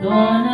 Lord.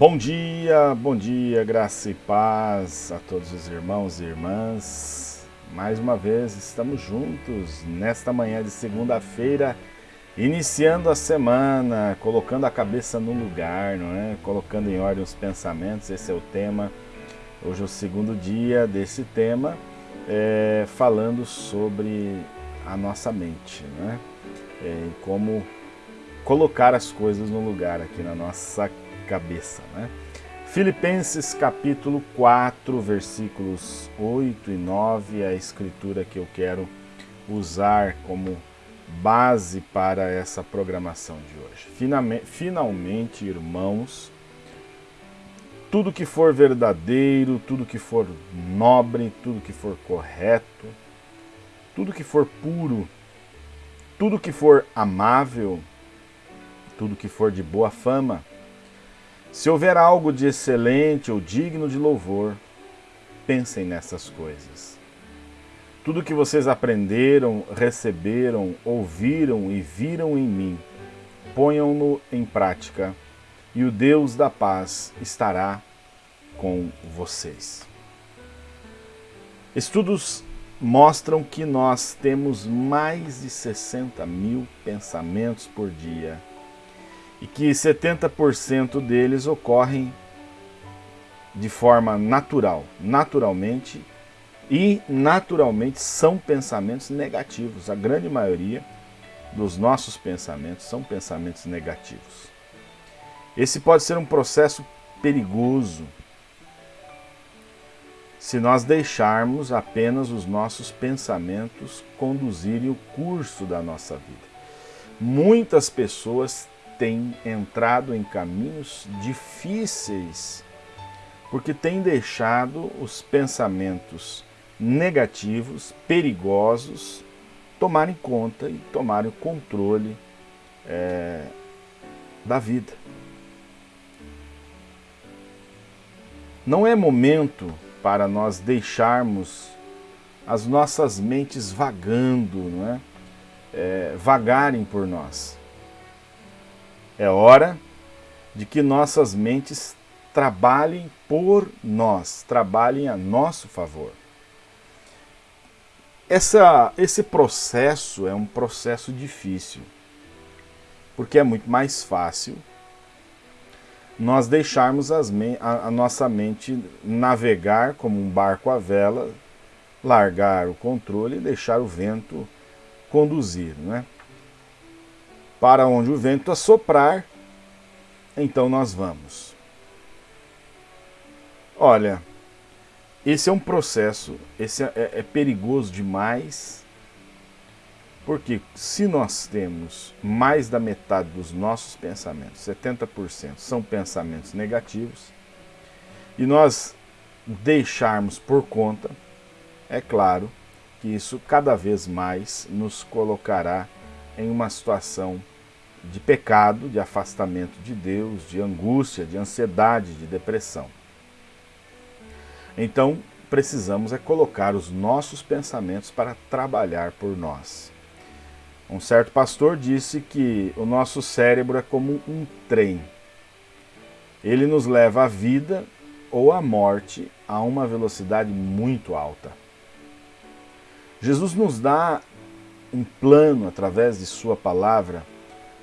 Bom dia, bom dia, graça e paz a todos os irmãos e irmãs. Mais uma vez estamos juntos nesta manhã de segunda-feira, iniciando a semana, colocando a cabeça no lugar, não é? Colocando em ordem os pensamentos, esse é o tema. Hoje é o segundo dia desse tema, é, falando sobre a nossa mente, né? É, e como colocar as coisas no lugar aqui na nossa cabeça, né? Filipenses capítulo 4, versículos 8 e 9, é a escritura que eu quero usar como base para essa programação de hoje. Finalmente, irmãos, tudo que for verdadeiro, tudo que for nobre, tudo que for correto, tudo que for puro, tudo que for amável, tudo que for de boa fama, Se houver algo de excelente ou digno de louvor, pensem nessas coisas. Tudo que vocês aprenderam, receberam, ouviram e viram em mim, ponham-no em prática, e o Deus da paz estará com vocês. Estudos mostram que nós temos mais de 60 mil pensamentos por dia e que 70% deles ocorrem de forma natural, naturalmente, e naturalmente são pensamentos negativos. A grande maioria dos nossos pensamentos são pensamentos negativos. Esse pode ser um processo perigoso se nós deixarmos apenas os nossos pensamentos conduzirem o curso da nossa vida. Muitas pessoas têm entrado em caminhos difíceis porque têm deixado os pensamentos negativos, perigosos, tomarem conta e tomarem o controle é, da vida. Não é momento para nós deixarmos as nossas mentes vagando, não é? É, vagarem por nós. É hora de que nossas mentes trabalhem por nós, trabalhem a nosso favor. Essa, esse processo é um processo difícil, porque é muito mais fácil nós deixarmos as, a, a nossa mente navegar como um barco à vela, largar o controle e deixar o vento conduzir. Né? Para onde o vento assoprar, então nós vamos. Olha, esse é um processo, esse é, é, é perigoso demais, porque se nós temos mais da metade dos nossos pensamentos, 70% são pensamentos negativos, e nós deixarmos por conta, é claro que isso cada vez mais nos colocará em uma situação de pecado, de afastamento de Deus, de angústia, de ansiedade, de depressão. Então, precisamos é colocar os nossos pensamentos para trabalhar por nós. Um certo pastor disse que o nosso cérebro é como um trem. Ele nos leva à vida ou à morte a uma velocidade muito alta. Jesus nos dá um plano através de sua palavra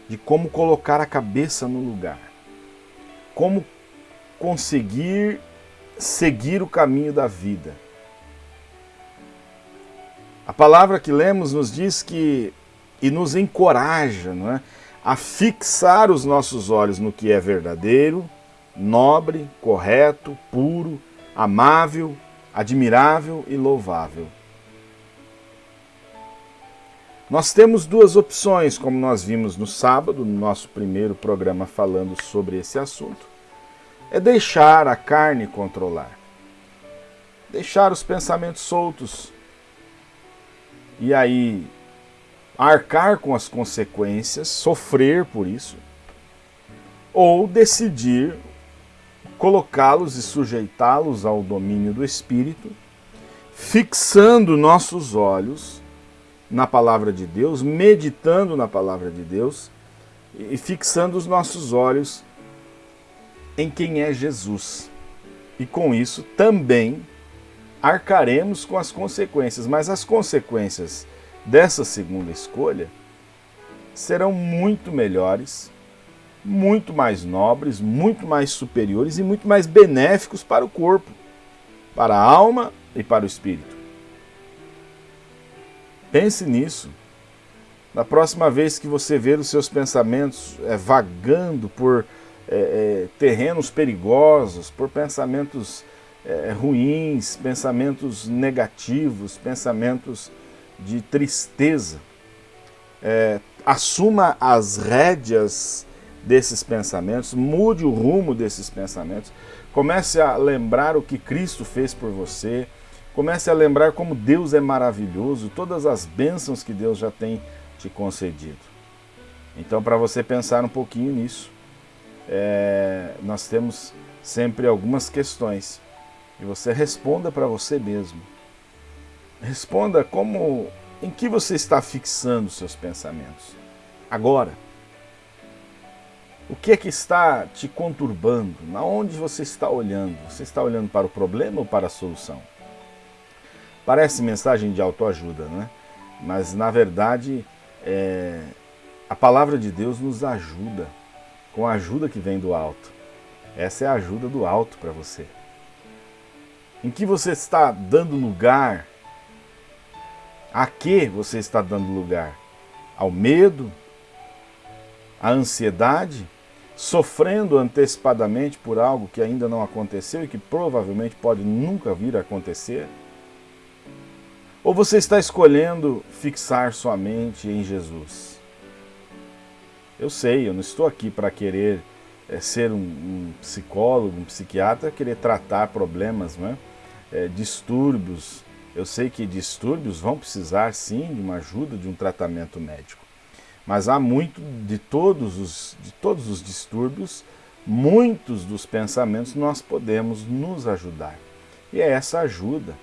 de como colocar a cabeça no lugar, como conseguir seguir o caminho da vida. A palavra que lemos nos diz que e nos encoraja não é, a fixar os nossos olhos no que é verdadeiro, nobre, correto, puro, amável, admirável e louvável. Nós temos duas opções, como nós vimos no sábado, no nosso primeiro programa falando sobre esse assunto. É deixar a carne controlar. Deixar os pensamentos soltos. E aí arcar com as consequências, sofrer por isso. Ou decidir colocá-los e sujeitá-los ao domínio do Espírito, fixando nossos olhos na palavra de Deus, meditando na palavra de Deus e fixando os nossos olhos em quem é Jesus. E com isso também arcaremos com as consequências, mas as consequências dessa segunda escolha serão muito melhores, muito mais nobres, muito mais superiores e muito mais benéficos para o corpo, para a alma e para o espírito. Pense nisso. Na próxima vez que você ver os seus pensamentos é, vagando por é, é, terrenos perigosos, por pensamentos é, ruins, pensamentos negativos, pensamentos de tristeza, é, assuma as rédeas desses pensamentos, mude o rumo desses pensamentos, comece a lembrar o que Cristo fez por você, Comece a lembrar como Deus é maravilhoso, todas as bênçãos que Deus já tem te concedido. Então, para você pensar um pouquinho nisso, é, nós temos sempre algumas questões e você responda para você mesmo. Responda como, em que você está fixando seus pensamentos agora. O que é que está te conturbando? Na onde você está olhando? Você está olhando para o problema ou para a solução? Parece mensagem de autoajuda, né? Mas na verdade é, a palavra de Deus nos ajuda com a ajuda que vem do alto. Essa é a ajuda do alto para você. Em que você está dando lugar? A que você está dando lugar? Ao medo? À ansiedade? sofrendo antecipadamente por algo que ainda não aconteceu e que provavelmente pode nunca vir a acontecer? Ou você está escolhendo fixar sua mente em Jesus? Eu sei, eu não estou aqui para querer é, ser um, um, psicólogo, um psiquiatra, querer tratar problemas, né? É, distúrbios. Eu sei que distúrbios vão precisar sim de uma ajuda, de um tratamento médico. Mas há muito de todos os, de todos os distúrbios, muitos dos pensamentos nós podemos nos ajudar. E é essa ajuda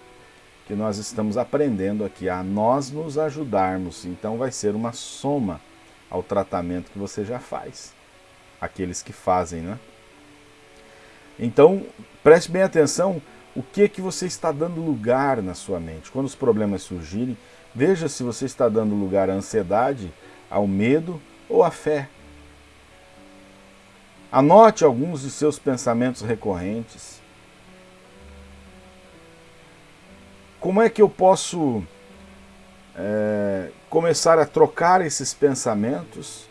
que nós estamos aprendendo aqui, a nós nos ajudarmos. Então vai ser uma soma ao tratamento que você já faz. Aqueles que fazem, né? Então, preste bem atenção o que que você está dando lugar na sua mente. Quando os problemas surgirem, veja se você está dando lugar à ansiedade, ao medo ou à fé. Anote alguns de seus pensamentos recorrentes. Como é que eu posso é, começar a trocar esses pensamentos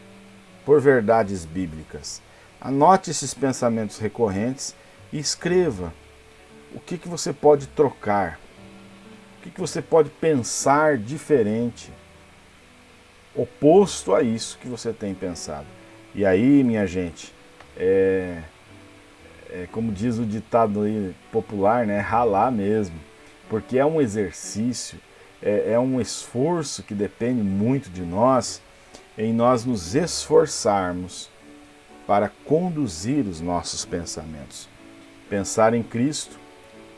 por verdades bíblicas? Anote esses pensamentos recorrentes e escreva o que, que você pode trocar, o que, que você pode pensar diferente oposto a isso que você tem pensado. E aí, minha gente, é, é como diz o ditado popular, né, ralar mesmo, porque é um exercício, é, é um esforço que depende muito de nós, em nós nos esforçarmos para conduzir os nossos pensamentos. Pensar em Cristo,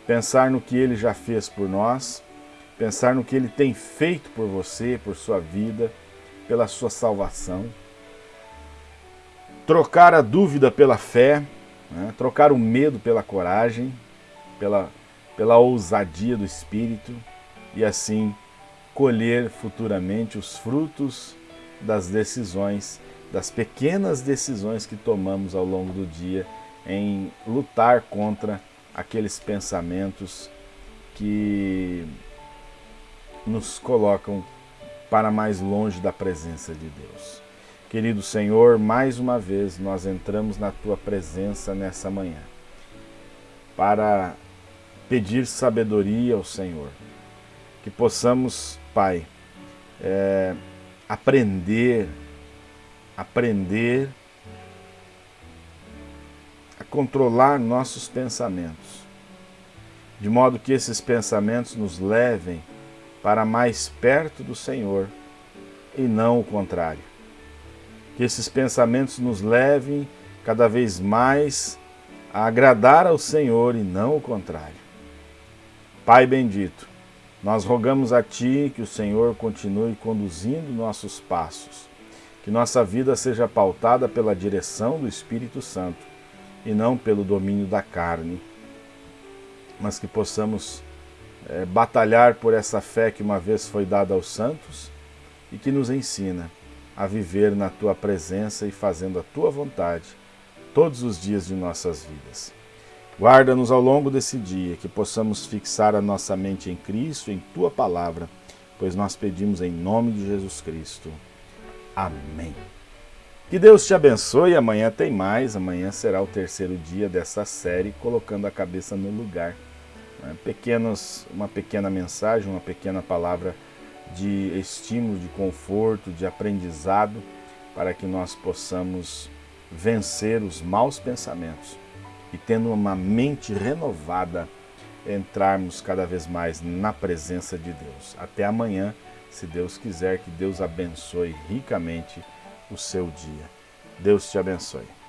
pensar no que Ele já fez por nós, pensar no que Ele tem feito por você, por sua vida, pela sua salvação, trocar a dúvida pela fé, né? trocar o medo pela coragem, pela, pela ousadia do Espírito e assim colher futuramente os frutos das decisões, das pequenas decisões que tomamos ao longo do dia em lutar contra aqueles pensamentos que nos colocam para mais longe da presença de Deus. Querido Senhor, mais uma vez nós entramos na Tua presença nessa manhã para pedir sabedoria ao Senhor. Que possamos, Pai, é, aprender, aprender a controlar nossos pensamentos, de modo que esses pensamentos nos levem para mais perto do Senhor e não o contrário. Que esses pensamentos nos levem cada vez mais a agradar ao Senhor e não o contrário. Pai bendito, nós rogamos a Ti que o Senhor continue conduzindo nossos passos, que nossa vida seja pautada pela direção do Espírito Santo e não pelo domínio da carne, mas que possamos é, batalhar por essa fé que uma vez foi dada aos santos e que nos ensina a viver na tua presença e fazendo a tua vontade todos os dias de nossas vidas. Guarda-nos ao longo desse dia, que possamos fixar a nossa mente em Cristo, em tua palavra, pois nós pedimos em nome de Jesus Cristo. Amém. Que Deus te abençoe. Amanhã tem mais. Amanhã será o terceiro dia dessa série, colocando a cabeça no lugar. Né? Pequenos, uma pequena mensagem, uma pequena palavra de estímulo, de conforto, de aprendizado, para que nós possamos vencer os maus pensamentos e, tendo uma mente renovada, entrarmos cada vez mais na presença de Deus. Até amanhã, se Deus quiser, que Deus abençoe ricamente o seu dia. Deus te abençoe.